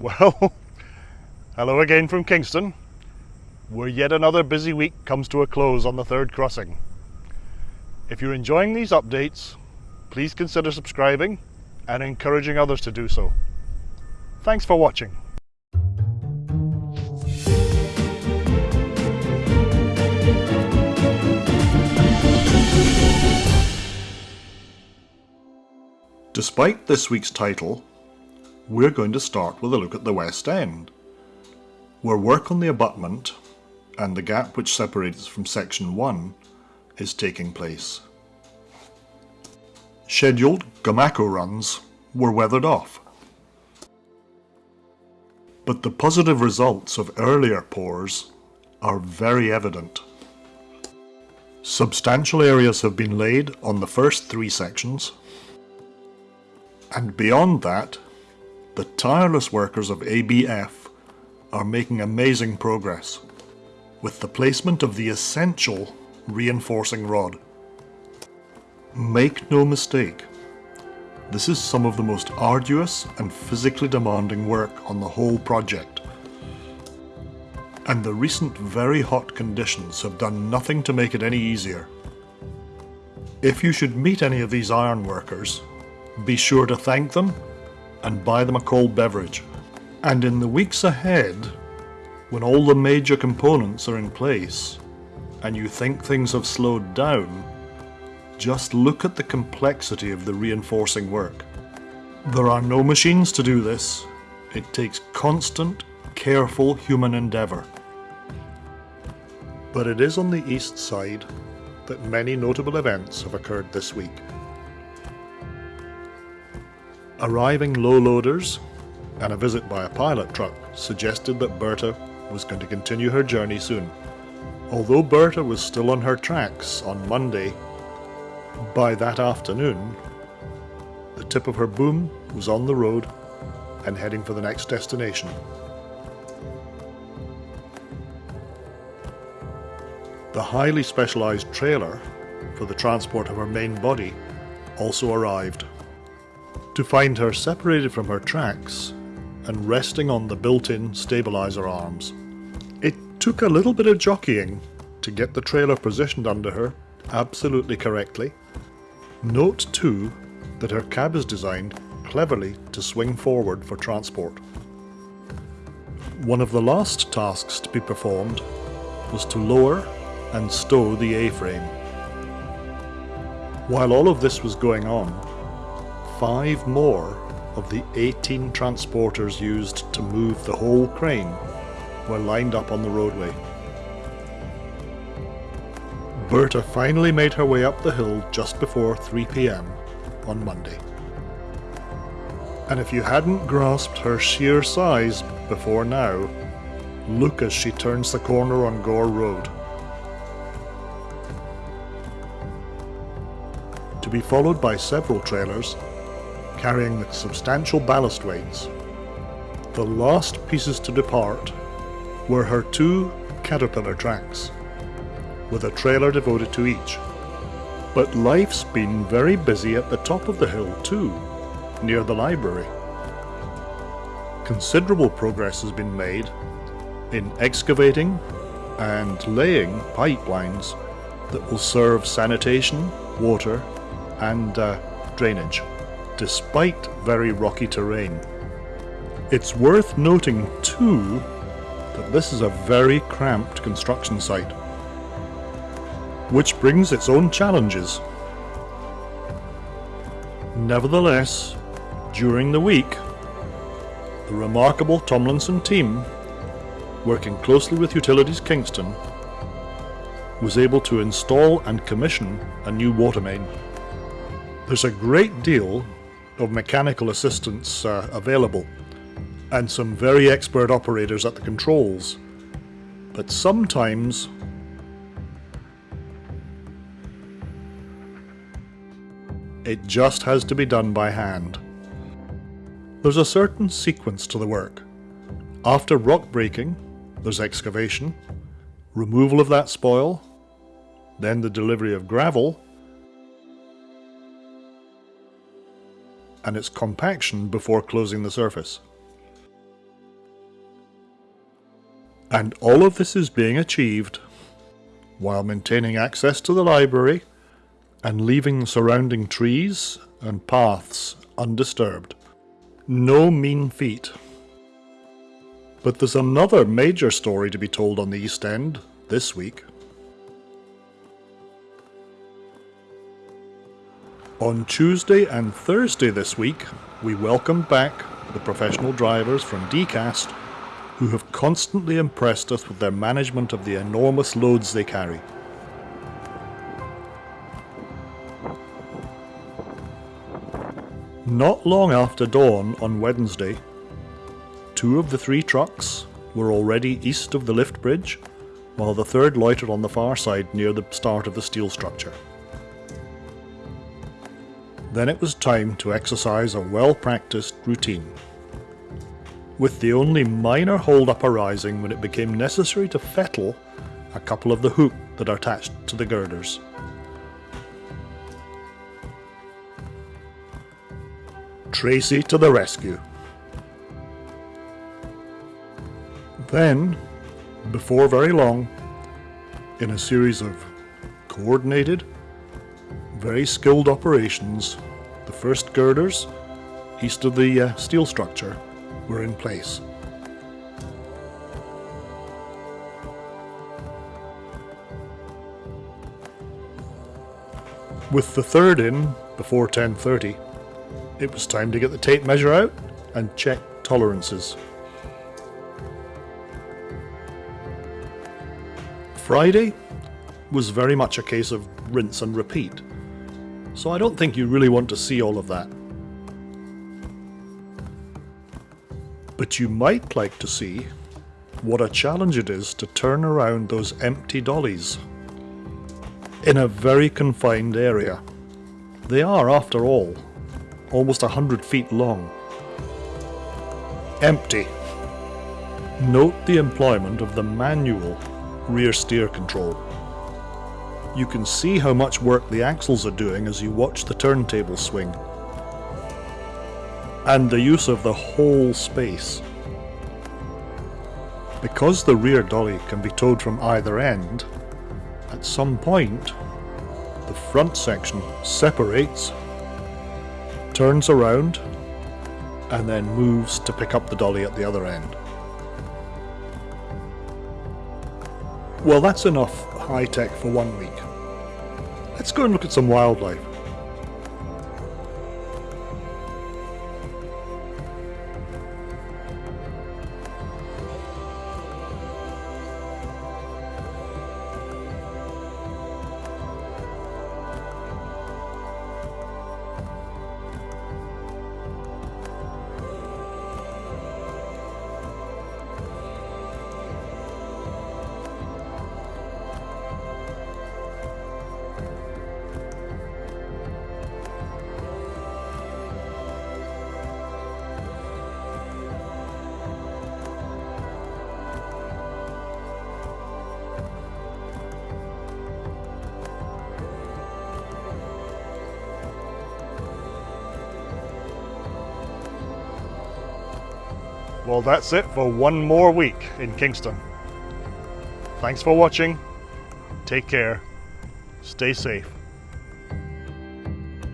Well, hello again from Kingston, where yet another busy week comes to a close on the third crossing. If you're enjoying these updates, please consider subscribing and encouraging others to do so. Thanks for watching. Despite this week's title, we're going to start with a look at the West End, where work on the abutment and the gap which separates from Section 1 is taking place. Scheduled Gomaco runs were weathered off, but the positive results of earlier pours are very evident. Substantial areas have been laid on the first three sections, and beyond that the tireless workers of ABF are making amazing progress with the placement of the essential reinforcing rod. Make no mistake, this is some of the most arduous and physically demanding work on the whole project. And the recent very hot conditions have done nothing to make it any easier. If you should meet any of these iron workers, be sure to thank them and buy them a cold beverage. And in the weeks ahead, when all the major components are in place, and you think things have slowed down, just look at the complexity of the reinforcing work. There are no machines to do this. It takes constant, careful human endeavour. But it is on the east side that many notable events have occurred this week. Arriving low loaders and a visit by a pilot truck suggested that Bertha was going to continue her journey soon. Although Bertha was still on her tracks on Monday, by that afternoon, the tip of her boom was on the road and heading for the next destination. The highly specialised trailer for the transport of her main body also arrived to find her separated from her tracks and resting on the built-in stabilizer arms. It took a little bit of jockeying to get the trailer positioned under her absolutely correctly. Note too that her cab is designed cleverly to swing forward for transport. One of the last tasks to be performed was to lower and stow the A-frame. While all of this was going on, five more of the 18 transporters used to move the whole crane were lined up on the roadway. Bertha finally made her way up the hill just before 3pm on Monday. And if you hadn't grasped her sheer size before now, look as she turns the corner on Gore Road. To be followed by several trailers carrying substantial ballast weights. The last pieces to depart were her two Caterpillar tracks, with a trailer devoted to each. But life's been very busy at the top of the hill too, near the library. Considerable progress has been made in excavating and laying pipelines that will serve sanitation, water and uh, drainage despite very rocky terrain. It's worth noting too that this is a very cramped construction site, which brings its own challenges. Nevertheless, during the week, the remarkable Tomlinson team, working closely with Utilities Kingston, was able to install and commission a new water main. There's a great deal of mechanical assistance uh, available and some very expert operators at the controls. But sometimes it just has to be done by hand. There's a certain sequence to the work. After rock breaking, there's excavation, removal of that spoil, then the delivery of gravel, and its compaction before closing the surface. And all of this is being achieved while maintaining access to the library and leaving surrounding trees and paths undisturbed. No mean feat. But there's another major story to be told on the East End this week. On Tuesday and Thursday this week, we welcome back the professional drivers from DECAST who have constantly impressed us with their management of the enormous loads they carry. Not long after dawn on Wednesday, two of the three trucks were already east of the lift bridge, while the third loitered on the far side near the start of the steel structure. Then it was time to exercise a well-practiced routine. With the only minor hold-up arising when it became necessary to fettle a couple of the hook that are attached to the girders. Tracy to the rescue. Then, before very long, in a series of coordinated, very skilled operations, the first girders, east of the uh, steel structure, were in place. With the third in before 10.30, it was time to get the tape measure out and check tolerances. Friday was very much a case of rinse and repeat, so I don't think you really want to see all of that. But you might like to see what a challenge it is to turn around those empty dollies in a very confined area. They are, after all, almost a hundred feet long. Empty. Note the employment of the manual rear steer control. You can see how much work the axles are doing as you watch the turntable swing. And the use of the whole space. Because the rear dolly can be towed from either end, at some point, the front section separates turns around, and then moves to pick up the dolly at the other end. Well, that's enough high tech for one week. Let's go and look at some wildlife. Well, that's it for one more week in Kingston. Thanks for watching. Take care. Stay safe.